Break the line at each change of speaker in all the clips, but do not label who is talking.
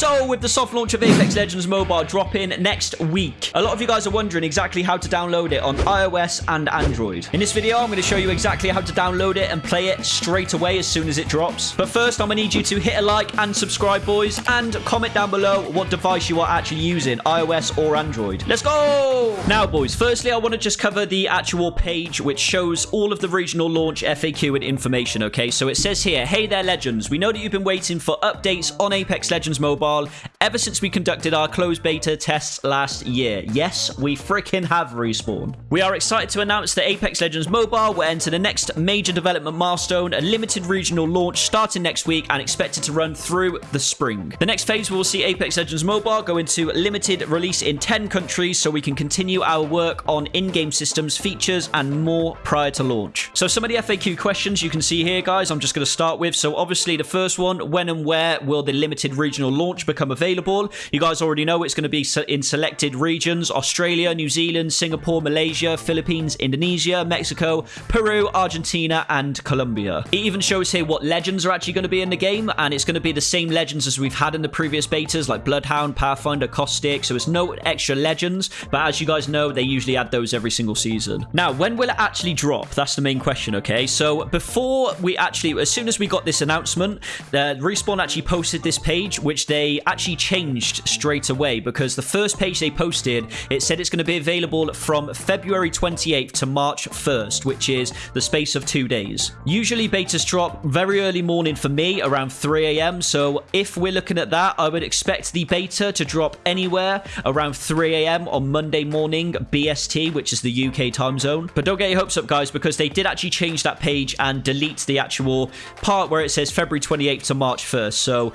So, with the soft launch of Apex Legends Mobile dropping next week, a lot of you guys are wondering exactly how to download it on iOS and Android. In this video, I'm going to show you exactly how to download it and play it straight away as soon as it drops. But first, I'm going to need you to hit a like and subscribe, boys, and comment down below what device you are actually using, iOS or Android. Let's go! Now, boys, firstly, I want to just cover the actual page which shows all of the regional launch FAQ and information, okay? So it says here, Hey there, Legends. We know that you've been waiting for updates on Apex Legends Mobile all ever since we conducted our closed beta tests last year. Yes, we freaking have respawn. We are excited to announce that Apex Legends Mobile will enter the next major development milestone, a limited regional launch starting next week and expected to run through the spring. The next phase we will see Apex Legends Mobile go into limited release in 10 countries so we can continue our work on in-game systems, features, and more prior to launch. So some of the FAQ questions you can see here, guys, I'm just going to start with. So obviously the first one, when and where will the limited regional launch launch become available. You guys already know it's going to be in selected regions Australia, New Zealand, Singapore, Malaysia, Philippines, Indonesia, Mexico, Peru, Argentina, and Colombia. It even shows here what legends are actually going to be in the game, and it's going to be the same legends as we've had in the previous betas, like Bloodhound, Pathfinder, Caustic. So it's no extra legends, but as you guys know, they usually add those every single season. Now, when will it actually drop? That's the main question, okay? So before we actually, as soon as we got this announcement, Respawn actually posted this page, which they actually changed straight away because the first page they posted, it said it's going to be available from February 28th to March 1st, which is the space of two days. Usually betas drop very early morning for me, around 3 a.m. So if we're looking at that, I would expect the beta to drop anywhere around 3 a.m. on Monday morning BST, which is the UK time zone. But don't get your hopes up, guys, because they did actually change that page and delete the actual part where it says February 28th to March 1st. So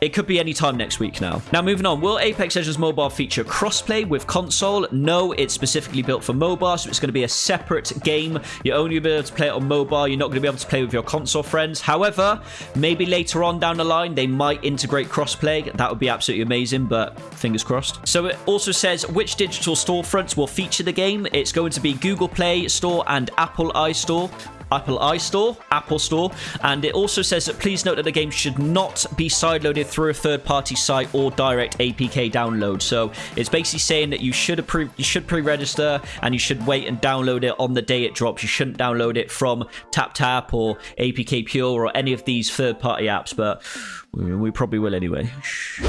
it could be any time next week now. Now, moving on. Will Apex Legends Mobile feature crossplay with console? No, it's specifically built for mobile, so it's going to be a separate game. You're only going to be able to play it on mobile. You're not going to be able to play with your console friends. However, maybe later on down the line, they might integrate crossplay. That would be absolutely amazing, but fingers crossed. So it also says which digital storefronts will feature the game. It's going to be Google Play Store and Apple iStore. Apple iStore, Apple Store, and it also says that please note that the game should not be sideloaded through a third-party site or direct APK download. So it's basically saying that you should approve, you should pre-register, and you should wait and download it on the day it drops. You shouldn't download it from TapTap or APK Pure or any of these third-party apps, but we probably will anyway.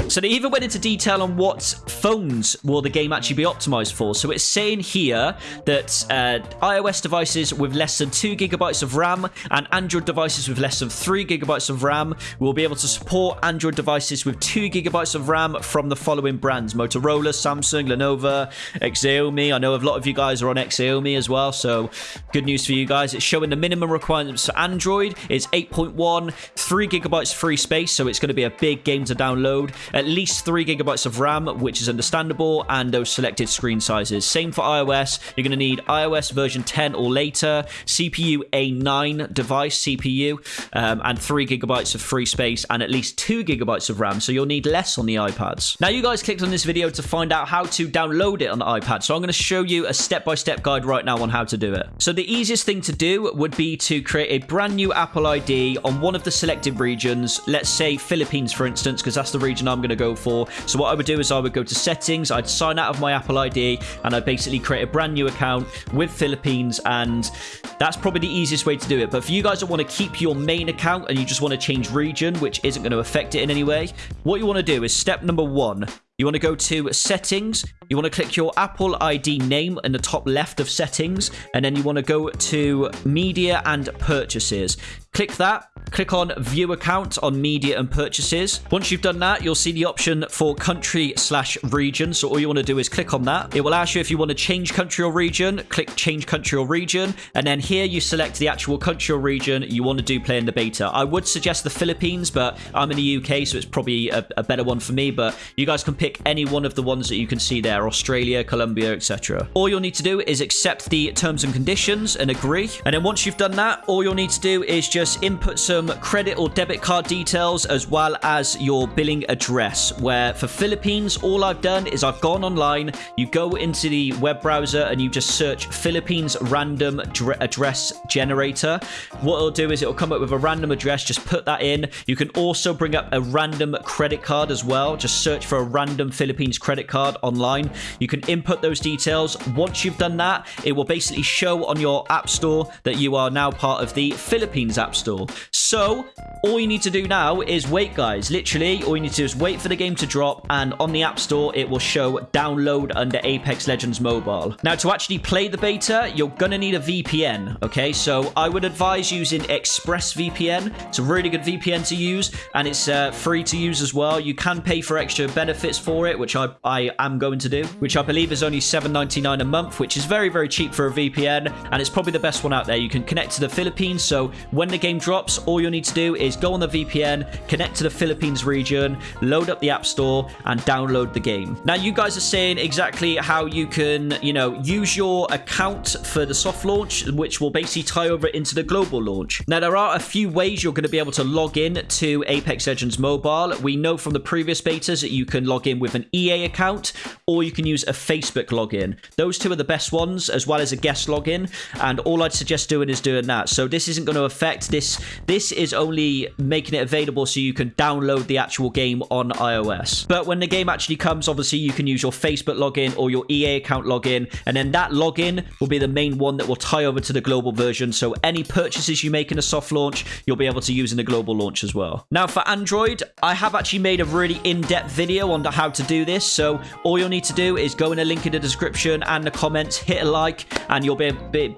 So they even went into detail on what phones will the game actually be optimized for. So it's saying here that uh, iOS devices with less than 2 gigabytes of RAM and Android devices with less than 3 gigabytes of RAM will be able to support Android devices with 2 gigabytes of RAM from the following brands. Motorola, Samsung, Lenovo, Xiaomi. I know a lot of you guys are on Xiaomi as well, so good news for you guys. It's showing the minimum requirements for Android is 8.1, 3 gigabytes free space, so it's going to be a big game to download. At least 3 gigabytes of RAM, which is understandable, and those selected screen sizes. Same for iOS. You're going to need iOS version 10 or later, CPU A9 device CPU, um, and 3 gigabytes of free space, and at least 2 gigabytes of RAM, so you'll need less on the iPads. Now, you guys clicked on this video to find out how to download it on the iPad, so I'm going to show you a step-by-step -step guide right now on how to do it. So the easiest thing to do would be to create a brand new Apple ID on one of the selected regions, let's say Philippines, for instance, because that's the region I'm going to go for. So what I would do is I would go to settings, I'd sign out of my Apple ID, and I'd basically create a brand new account with Philippines, and that's probably the easiest way to do it. But for you guys that want to keep your main account and you just want to change region, which isn't going to affect it in any way, what you want to do is step number one, you want to go to settings. You want to click your Apple ID name in the top left of settings. And then you want to go to media and purchases. Click that. Click on view account on media and purchases. Once you've done that, you'll see the option for country slash region. So all you want to do is click on that. It will ask you if you want to change country or region. Click change country or region. And then here you select the actual country or region you want to do play in the beta. I would suggest the Philippines, but I'm in the UK, so it's probably a, a better one for me. But you guys can pick any one of the ones that you can see there. Australia, Colombia, etc. All you'll need to do is accept the terms and conditions and agree. And then once you've done that, all you'll need to do is just just input some credit or debit card details as well as your billing address. Where for Philippines, all I've done is I've gone online, you go into the web browser and you just search Philippines random address generator. What it'll do is it'll come up with a random address, just put that in. You can also bring up a random credit card as well. Just search for a random Philippines credit card online. You can input those details. Once you've done that, it will basically show on your app store that you are now part of the Philippines app store. So all you need to do now is wait, guys. Literally, all you need to do is wait for the game to drop, and on the App Store, it will show download under Apex Legends Mobile. Now, to actually play the beta, you're gonna need a VPN, okay? So I would advise using ExpressVPN. It's a really good VPN to use, and it's uh, free to use as well. You can pay for extra benefits for it, which I, I am going to do, which I believe is only $7.99 a month, which is very, very cheap for a VPN, and it's probably the best one out there. You can connect to the Philippines, so when the game drops, all you'll need to do is go on the VPN, connect to the Philippines region, load up the App Store, and download the game. Now, you guys are saying exactly how you can, you know, use your account for the soft launch, which will basically tie over into the global launch. Now, there are a few ways you're going to be able to log in to Apex Legends Mobile. We know from the previous betas that you can log in with an EA account, or you can use a Facebook login. Those two are the best ones, as well as a guest login. And all I'd suggest doing is doing that. So this isn't going to affect this. This is only making it available so you can download the actual game on iOS. But when the game actually comes, obviously you can use your Facebook login or your EA account login, and then that login will be the main one that will tie over to the global version. So any purchases you make in a soft launch, you'll be able to use in the global launch as well. Now for Android, I have actually made a really in-depth video on how to do this. So all you'll need to do is go in a link in the description and the comments, hit a like, and you'll be,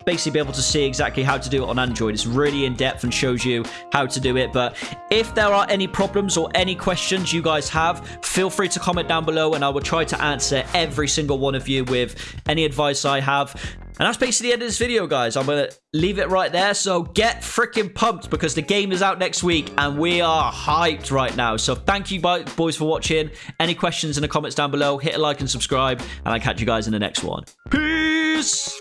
basically be able to see exactly how to do it on Android. It's really in-depth and shows you how to do it. But if there are any problems or any questions you guys have, feel free to comment down below and I will try to answer every single one of you with any advice I have. And that's basically the end of this video, guys. I'm going to leave it right there. So get freaking pumped because the game is out next week and we are hyped right now. So thank you, boys, for watching. Any questions in the comments down below, hit a like and subscribe. And I'll catch you guys in the next one. Peace!